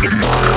Good.